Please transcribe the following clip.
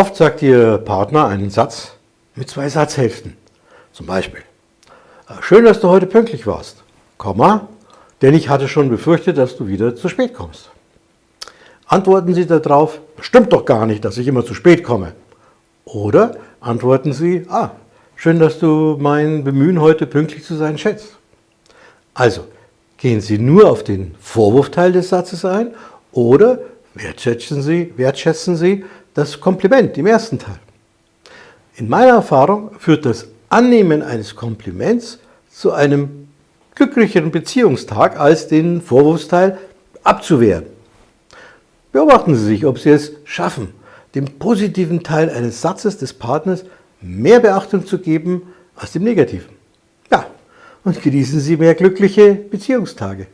Oft sagt Ihr Partner einen Satz mit zwei Satzhälften. Zum Beispiel, "Äh, schön, dass du heute pünktlich warst, Komma, denn ich hatte schon befürchtet, dass du wieder zu spät kommst. Antworten Sie darauf, stimmt doch gar nicht, dass ich immer zu spät komme. Oder antworten Sie, ah, schön, dass du mein Bemühen, heute pünktlich zu sein, schätzt. Also, gehen Sie nur auf den Vorwurfteil des Satzes ein oder wertschätzen Sie, wertschätzen Sie das Kompliment im ersten Teil. In meiner Erfahrung führt das Annehmen eines Kompliments zu einem glücklicheren Beziehungstag, als den Vorwurfsteil abzuwehren. Beobachten Sie sich, ob Sie es schaffen, dem positiven Teil eines Satzes des Partners mehr Beachtung zu geben als dem negativen. Ja, und genießen Sie mehr glückliche Beziehungstage.